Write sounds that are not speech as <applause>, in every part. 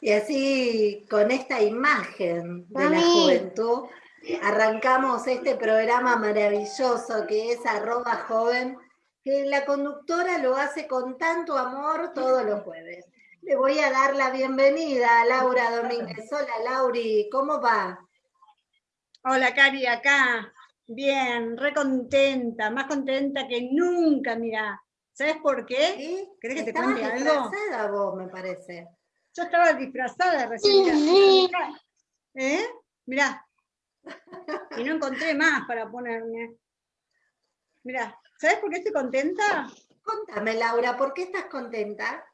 Y así, con esta imagen de la juventud, arrancamos este programa maravilloso que es arroba joven, que la conductora lo hace con tanto amor todos los jueves. Le voy a dar la bienvenida a Laura Domínguez. Hola Lauri, ¿cómo va? Hola Cari, acá. Bien, re contenta, más contenta que nunca, mira. ¿Sabes por qué? ¿Sí? ¿Crees que te cuente algo? vos, me parece. Yo estaba disfrazada recién. ¿Eh? Mirá. Y no encontré más para ponerme. Mirá, ¿sabes por qué estoy contenta? Contame, Laura, ¿por qué estás contenta?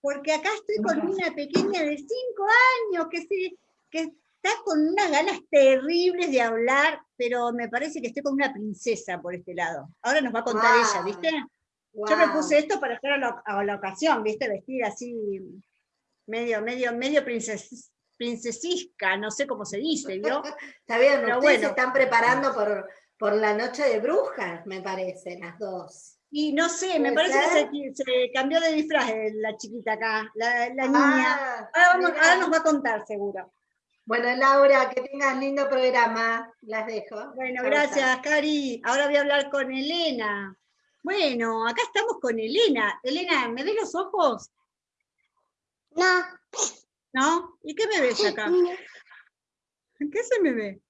Porque acá estoy con una pequeña de cinco años que, sí, que está con unas ganas terribles de hablar, pero me parece que estoy con una princesa por este lado. Ahora nos va a contar ella, ¿viste? Yo me puse esto para estar a la, ocasión, ¿viste? Vestir así medio, medio, medio princes, princesisca, no sé cómo se dice, ¿vio? <laughs> Está bien, pero ustedes se están preparando por, por la noche de brujas, me parece, las dos. Y no sé, me parece que se, cambió de disfraz la chiquita acá, la, la niña. Ah, ahora, nos va a contar, seguro. Bueno, Laura, que tengas lindo programa. Las dejo. Bueno, gracias, Cari. Ahora voy a hablar con Elena. Bueno, acá estamos con Elena. Elena, ¿me ves los ojos? No. ¿No? ¿Y qué me ves acá? ¿Qué se me ve?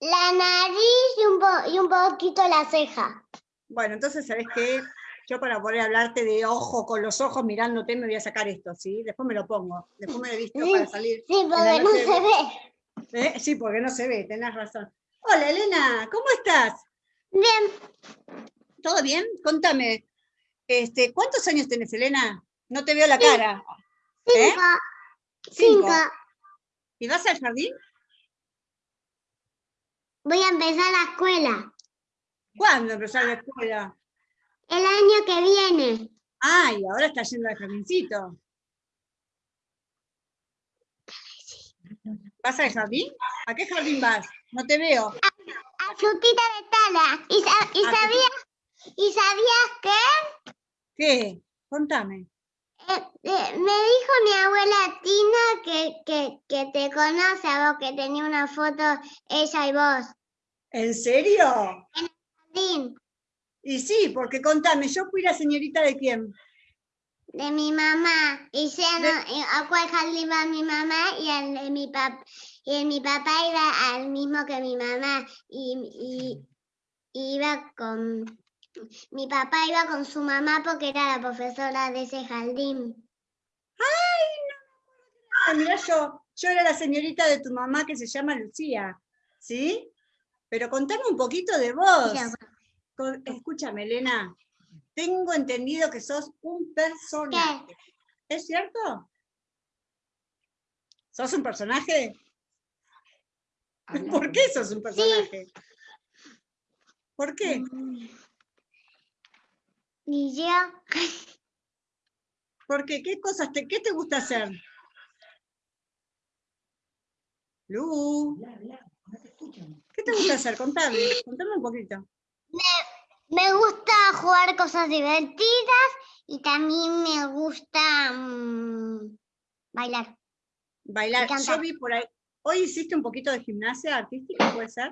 La nariz y un, y un poquito la ceja. Bueno, entonces, ¿sabes qué? Yo para poder hablarte de ojo con los ojos mirándote me voy a sacar esto, ¿sí? Después me lo pongo. Después me lo he visto para salir. Sí, porque no se ve. ¿Eh? Sí, porque no se ve, tenés razón. Hola, Elena, ¿cómo estás? Bien. ¿Todo bien? Contame. Este, ¿Cuántos años tenés, Elena? No te veo la cara. ¿Eh? Cinco. ¿Y vas al jardín? Voy a empezar la escuela. ¿Cuándo empezar la escuela? El año que viene. Ah, y ahora está yendo al jardincito. ¿Vas al jardín? ¿A qué jardín vas? No te veo. A, a frutita de tala. ¿Y, y sabías, ¿Y sabías qué? ¿Qué? Contame. Eh, eh, me dijo mi abuela Tina que, que, que, te conoce a vos, que tenía una foto ella y vos. ¿En serio? En el jardín. Y sí, porque contame, ¿yo fui la señorita de quién? De mi mamá. Y ya no, a cuál jardín va mi mamá y el de mi papá. Y mi papá iba al mismo que mi mamá. Y, y iba con mi papá iba con su mamá porque era la profesora de ese jardín. ¡Ay, no! Mira, yo, yo era la señorita de tu mamá que se llama Lucía, ¿sí? Pero contame un poquito de vos. Escúchame, Elena. Tengo entendido que sos un personaje. ¿Es cierto? ¿Sos un personaje? ¿Por qué sos un personaje? ¿Por qué? Ni yo. <laughs> ¿Por qué? ¿Qué cosas te, qué te gusta hacer? Lu. ¿Qué te gusta hacer? Contame, contame un poquito. Me, gusta jugar cosas divertidas y también me gusta mm, bailar. Bailar. Yo vi por ahí. ¿Hoy hiciste un poquito de gimnasia artística, puede ser?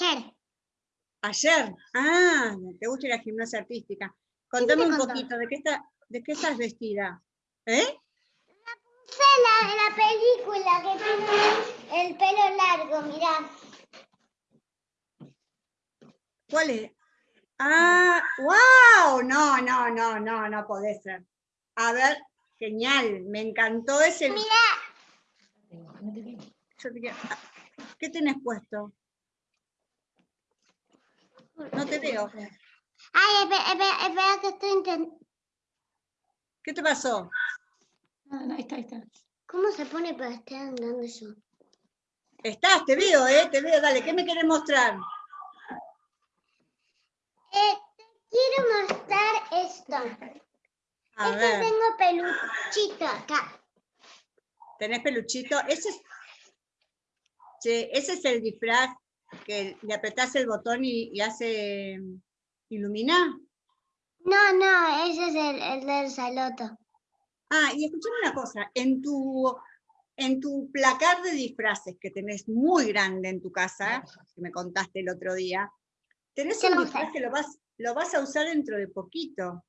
Ayer. Ayer. Ah, te gusta la gimnasia artística. Contame un poquito, ¿de qué, está, ¿de qué estás vestida? ¿Eh? La de la película que tiene el pelo largo, mirá. ¿Cuál es? Ah, wow, no, no, no, no, no puede ser. A ver, genial, me encantó ese. Mira. ¿Qué tenés puesto? No te veo. Ay, espera, espera, que estoy intentando. ¿Qué te pasó? No, no, ahí está, ahí está. ¿Cómo se pone para estar andando eso? Estás, te veo, ¿eh? Te veo, dale, ¿qué me querés mostrar? Eh, quiero mostrar esto. A este ver. tengo peluchito acá. ¿Tenés peluchito? Ese es, che, ese es el disfraz que le apretás el botón y, hace ilumina. No, no, ese es el, el del saloto. Ah, y escuchame una cosa, en tu, en tu placar de disfraces que tenés muy grande en tu casa, que me contaste el otro día, tenés ¿Qué un disfraz que lo vas, lo vas a usar dentro de poquito.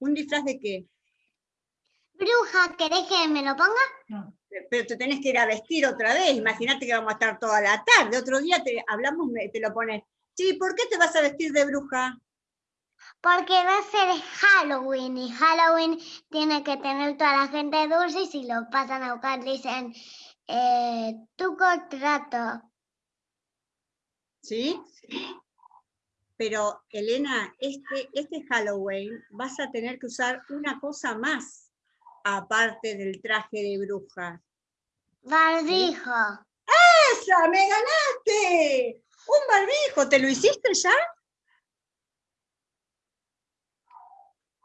¿Un disfraz de qué? Bruja, ¿querés que me lo ponga? Pero te tenés que ir a vestir otra vez, imagínate que vamos a estar toda la tarde, otro día te hablamos, te lo pones. Sí, ¿por qué te vas a vestir de bruja? Porque va a ser Halloween y Halloween tiene que tener toda la gente dulce y si lo pasan a buscar dicen eh, tu contrato. ¿Sí? Pero, Elena, este, este Halloween vas a tener que usar una cosa más, aparte del traje de bruja. Barbijo. ¡Esa! ¡Me ganaste! ¡Un barbijo! ¿Te lo hiciste ya?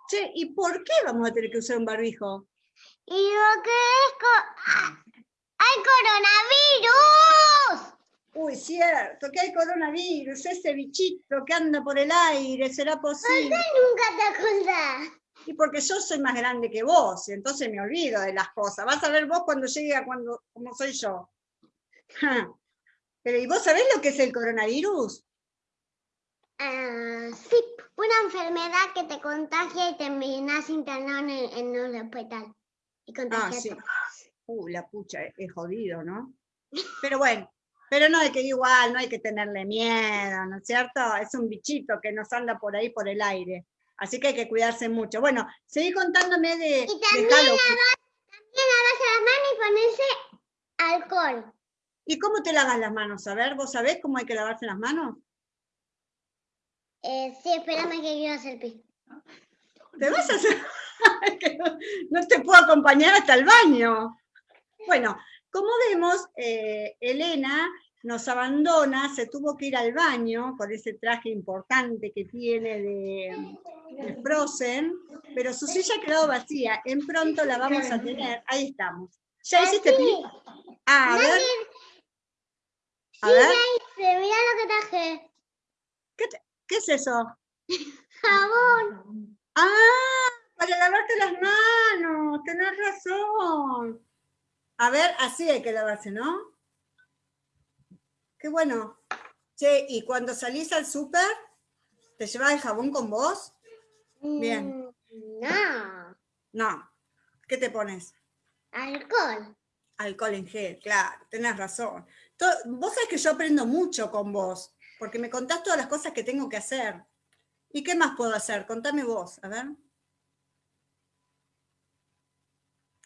Che, ¿y por qué vamos a tener que usar un barbijo? Y lo que es... co-. ¡Hay coronavirus! Uy, cierto, que hay coronavirus, ese bichito que anda por el aire, ¿será posible? Nunca te acordás. Y porque yo soy más grande que vos, y entonces me olvido de las cosas. Vas a ver vos cuando llegue a cuando, como soy yo. <laughs> Pero, ¿y vos sabés lo que es el coronavirus? Ah, sí, una enfermedad que te contagia y terminas internado en, el- en un hospital. Y Ah, sí. Uh, la pucha, es, es jodido, ¿no? Pero bueno, pero no hay que igual, no hay que tenerle miedo, ¿no es cierto? Es un bichito que nos anda por ahí por el aire. Así que hay que cuidarse mucho. Bueno, seguí contándome de, Y de también Halloween. También lavarse las manos y ponerse alcohol. ¿Y cómo te lavas las manos? A ver, ¿vos sabés cómo hay que lavarse las manos? Eh, sí, espérame que quiero hacer pis. ¿Te vas a hacer? <laughs> No te puedo acompañar hasta el baño. Bueno, como vemos, eh, Elena nos abandona, se tuvo que ir al baño con ese traje importante que tiene de, de Frozen, pero su silla ha quedado vacía. En pronto la vamos a tener. Ahí estamos. ¿Ya hiciste pis? Ah, a ver, a ver, Dice, mira lo que traje. ¿qué es eso? Jabón. Ah, para lavarte las manos, tenés razón. A ver, así hay que lavarse, ¿no? Qué bueno. Che, ¿y cuando salís al súper, te llevas el jabón con vos? Bien. Mm, No, No. ¿Qué te pones? alcohol. Alcohol en gel, claro, tenés razón. Vos sabés que yo aprendo mucho con vos, porque me contás todas las cosas que tengo que hacer. ¿Y qué más puedo hacer? Contame vos, a ver.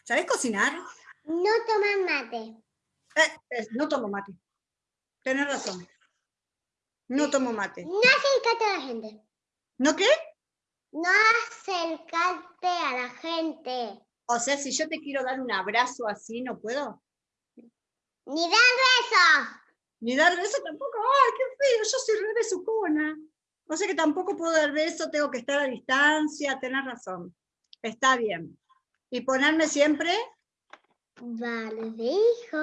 ¿Sabés cocinar? No toman mate. Eh, eh, no tomo mate. Tenés razón. No tomo mate. No acercarte a la gente. ¿No qué? No acercarte a la gente. O sea, si yo te quiero dar un abrazo así, ¿no puedo? Ni dar besos. Ni dar beso tampoco. ¡Ay, qué feo! Yo soy re besucona. O sea que tampoco puedo dar beso, tengo que estar a distancia. Tenés razón. Está bien. Y ponerme siempre Vale, hijo.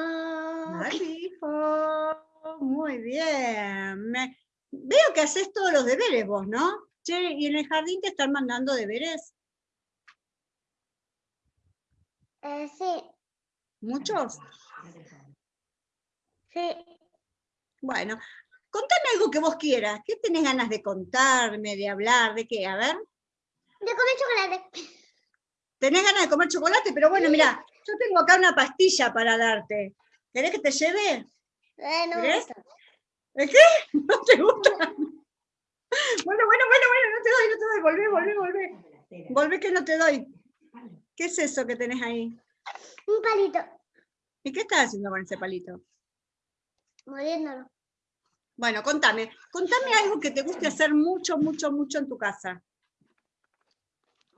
barbijo. Muy bien. Me- Veo que haces todos los deberes vos, ¿no? Che, ¿y en el jardín te están mandando deberes? Eh, sí, ¿Muchos? sí. Bueno, contame algo que vos quieras. ¿Qué tenés ganas de contarme, de hablar, de qué? A ver. De comer chocolate. Tenés ganas de comer chocolate, pero bueno, mira, yo tengo acá una pastilla para darte. ¿Querés que te lleve? Eh, no me ¿Querés? gusta. ¿De qué? <laughs> ¿No te gusta? <laughs> Bueno, bueno, bueno, bueno, no te doy, no te doy. Volvé, volvé, volvé. Volvé que no te doy. ¿Qué es eso que tenés ahí? Un palito. ¿Y qué estás haciendo con ese palito? Muriéndolo. Bueno, contame. Contame algo que te guste hacer mucho, mucho, mucho en tu casa.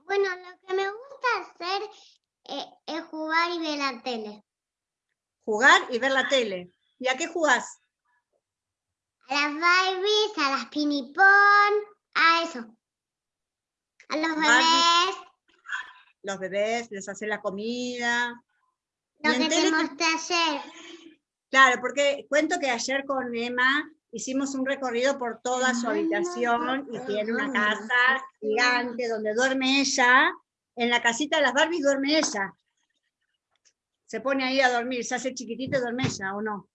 Bueno, lo que me gusta hacer eh, es jugar y ver la tele. Jugar y ver la tele. ¿Y a qué jugás? A las Barbies, a las pinipón, a eso. A los bebés, Los bebés, les haces la comida. lo ¿Y en que te mostré ayer. Claro, porque cuento que ayer con Emma hicimos un recorrido por toda su habitación y tiene una casa gigante donde duerme ella. En la casita de las Barbie duerme ella. Se pone ahí a dormir, se hace chiquitito y duerme ella, ¿o no?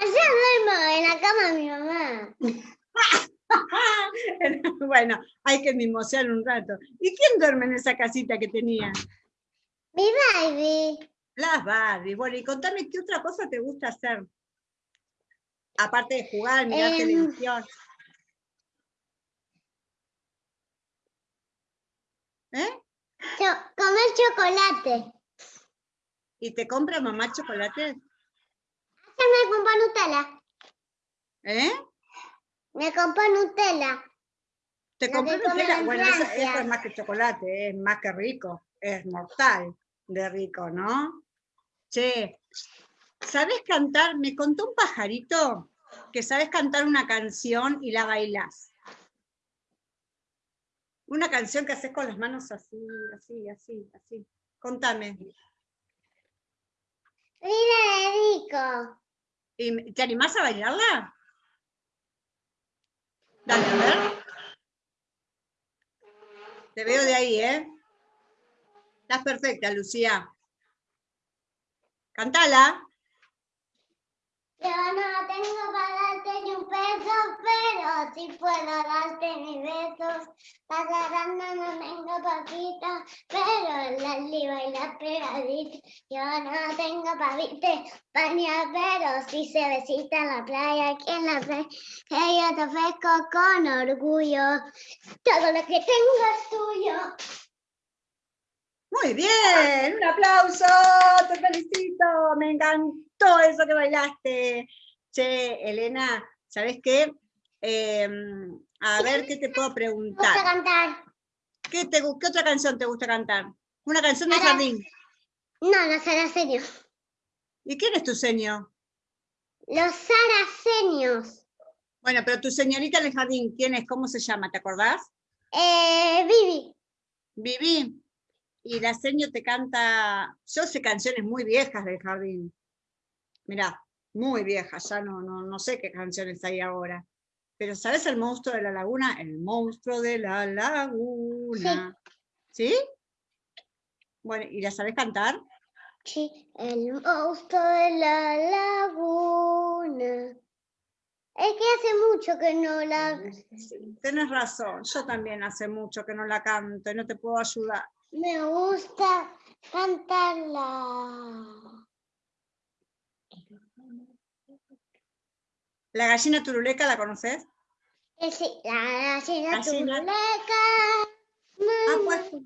Allá duermo en la cama de mi mamá. <laughs> bueno, hay que mimosear un rato. ¿Y quién duerme en esa casita que tenía? Mi baby. Las Barbie. Bueno, y contame qué otra cosa te gusta hacer. Aparte de jugar, mirar Em, televisión. ¿Eh? Comer chocolate. ¿Y te compra mamá chocolate? Me compró Nutella. ¿Eh? Me compró Nutella. ¿Te compró Nutella? en Bueno, eso es más que chocolate, es más que rico. Es mortal de rico, ¿no? Che, ¿sabes cantar? Me contó un pajarito que sabes cantar una canción y la bailás. Una canción que haces con las manos así, así, así, así. Contame. Mira de rico. ¿Y me- ¿Te animás a bailarla? Dale, a ver. Te veo de ahí, ¿eh? Estás perfecta, Lucía. Cantala. Yo no tengo para darte ni un peso, pero sí puedo darte mis besos. Pasarán no tengo poquito, pero la liba y la pegadita. Yo no tengo para viste bañar, pero sí se besita en la playa, aquí en la playa. Que yo te ofrezco con orgullo. Todo lo que tengo es tuyo. Muy bien, un aplauso, te felicito, me encantó eso que bailaste. Che, Elena, ¿sabes qué? Em, a ver, ¿qué te puedo Me gusta preguntar? cantar. ¿Qué, te, ¿Qué otra canción te gusta cantar? Una canción de Ahora- jardín. No, los saraceños. ¿Y quién es tu señor? Los saraceños. Bueno, pero tu señorita en el jardín, ¿quién es? ¿Cómo se llama? ¿Te acordás? Eh, Vivi. Viví. Y la seño te canta, yo sé canciones muy viejas del jardín. Mirá, muy viejas, ya no, no, no sé qué canciones hay ahora. Pero ¿sabes el monstruo de la laguna? El monstruo de la laguna. ¿Sí? Bueno, ¿y la sabes cantar? Sí, el monstruo de la laguna. Es que hace mucho que no la... Tienes razón, yo también hace mucho que no la canto y no te puedo ayudar. Me gusta cantarla. ¿La gallina turuleca la conoces? Eh, sí, la gallina Gallina. turuleca. Ha puesto,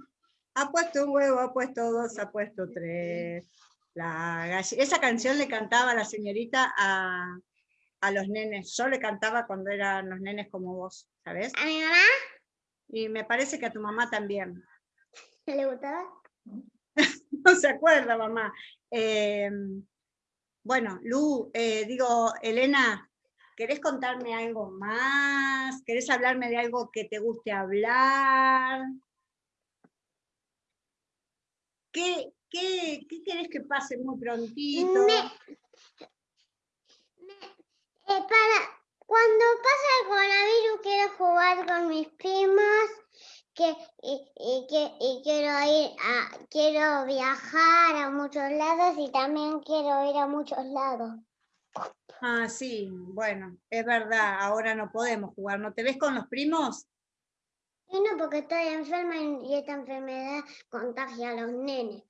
ha puesto un huevo, ha puesto dos, ha puesto tres. La galli- Esa canción le cantaba la señorita a, a los nenes. Yo le cantaba cuando eran los nenes como vos, ¿sabes? ¿A mi mamá Y me parece que a tu mamá también. le gustaba? <laughs> No se acuerda, mamá. Eh, bueno, Lu, eh, digo, Elena, ¿querés contarme algo más? ¿Querés hablarme de algo que te guste hablar? ¿Qué, qué, qué querés que pase muy prontito? Eh, para cuando pasa el coronavirus quiero jugar con mis primos que, y, y que, y quiero ir a, quiero viajar a muchos lados y también quiero ir a muchos lados. Ah, sí, bueno, es verdad, ahora no podemos jugar. ¿No te ves con los primos? Y no porque estoy enferma y esta enfermedad contagia a los nenes.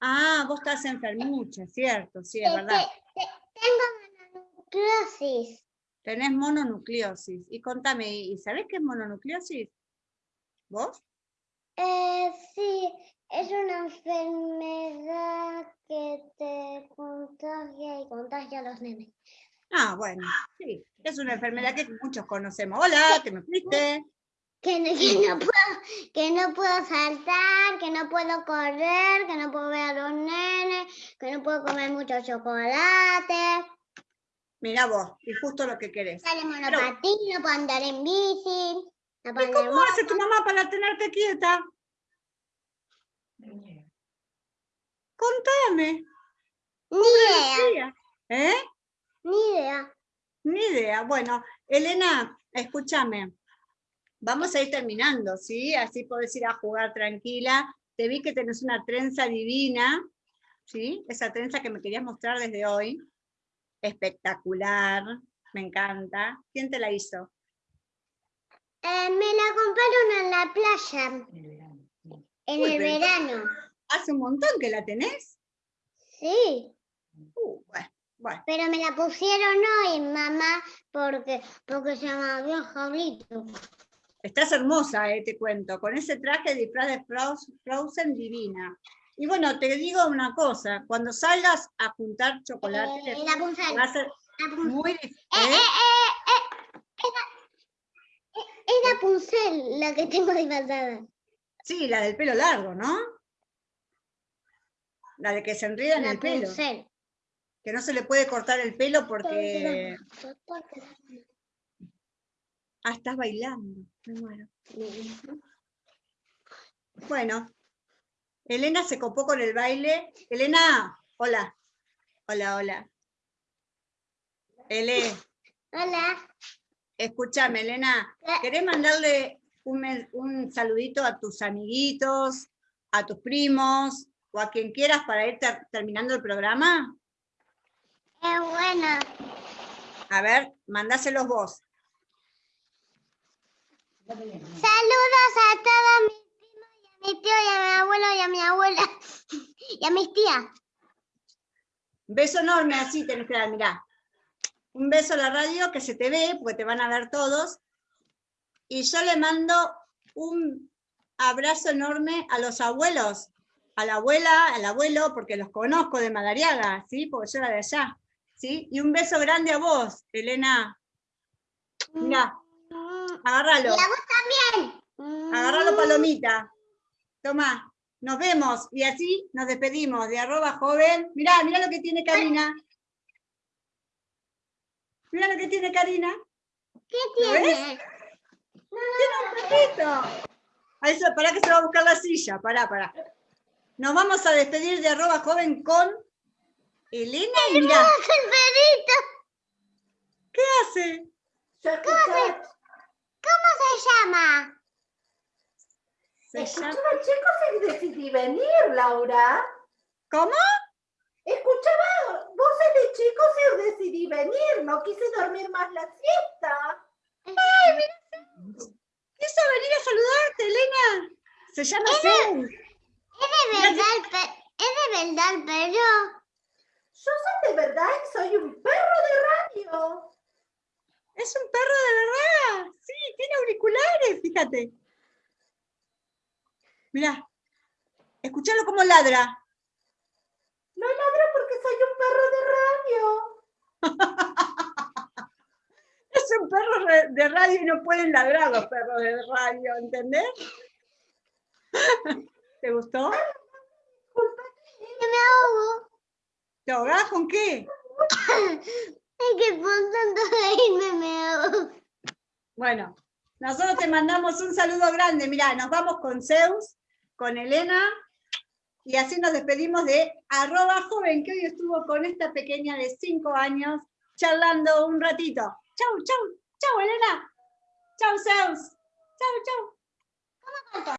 Ah, vos estás enfermucha, cierto, sí, es verdad. te- te- tengo mononucleosis. Tenés mononucleosis. Y contame, ¿y sabés qué es mononucleosis? ¿Vos? Eh, sí, es una enfermedad que te contagia y contagia a los nenes. Ah, bueno, sí, es una enfermedad que muchos conocemos. Hola, ¿te me fuiste? Que no, que no puedo, que no puedo saltar, que no puedo correr, que no puedo ver a los nenes, que no puedo comer mucho chocolate, Mirá vos, y justo lo que querés. sale monopatín, no puedo andar en bici, ¿Y en cómo hace tu mamá para tenerte quieta? Contame. Ni idea. ¿Eh? ni idea. idea. Bueno, Elena, escúchame. Vamos a ir terminando, ¿sí? Así podés ir a jugar tranquila. Te vi que tenés una trenza divina, ¿sí? Esa trenza que me querías mostrar desde hoy. Espectacular, me encanta. ¿Quién te la hizo? Eh, me la compraron en la playa, en Uy, el verano. ¿Hace un montón que la tenés? Sí, Uh, bueno, bueno. pero me la pusieron hoy, mamá, porque, porque se me había jablito. Estás hermosa, eh, te cuento, con ese traje de disfraz de Froz- Frozen divina. Y bueno, te digo una cosa, cuando salgas a juntar chocolate, Eh, la punzal. va a ser La muy difícil. Es la- es la puncel la que tengo disfrazada. Sí, la del pelo largo, ¿no? La de que se enreda en el pelo, que no se le puede cortar el pelo porque... Ah, estás bailando, me muero. Bueno, Elena se copó con el baile. Elena, hola. Hola, hola. Ele, Hola. Escúchame, Elena. Eh. ¿Querés mandarle un, un saludito a tus amiguitos, a tus primos o a quien quieras para ir ter- terminando el programa? Es bueno. A ver, mandáselos vos. Saludos a todos mis primos y a mi tío y a mi abuelo y a mi abuela <laughs> y a mis tías. Beso enorme, así tenés que dar, mirá. Un beso a la radio que se te ve, porque te van a ver todos. Y yo le mando un abrazo enorme a los abuelos, a la abuela, al abuelo, porque los conozco de Madariaga, ¿sí? Porque yo era de allá, ¿sí? Y un beso grande a vos, Elena. Mirá, Y agárralo, a vos también. agárralo, palomita. Tomá, nos vemos. Y así nos despedimos de arroba joven. Mirá, mirá lo que tiene Karina. Mirá lo que tiene Karina. ¿Qué tiene? Tiene un perrito. Ahí se, pará que se va a buscar la silla. Pará, pará. Nos vamos a despedir de arroba joven con Elena y mirá, ¡Es el perrito! ¿qué hace? ¿Cómo se llama? Se llama- escuchaba chicos y decidí venir, Laura. ¿Cómo? Escuchaba voces de chicos y decidí venir. No quise dormir más la siesta. Quiso venir a saludarte, Elena. Se llama Zeus. ¿Es de verdad el, ¿es de verdad el perro? Yo soy de verdad y soy un perro de radio. Es un perro de verdad. Sí, tiene auriculares, fíjate. Mirá. Escuchalo cómo ladra. No ladro porque soy un perro de radio. <laughs> Es un perro de radio y no pueden ladrar los perros de radio, ¿entendés? ¿Te gustó? Que me ahogo. ¿Te ahogás con qué? <coughs> Es que por tanto reírme me ahogo. Bueno, nosotros te mandamos un saludo grande. Mirá, nos vamos con Zeus, con Elena, y así nos despedimos de arroba joven, que hoy estuvo con esta pequeña de cinco años, charlando un ratito. Chau, chau, chau, Elena. Chau, Zeus. Chau, chau.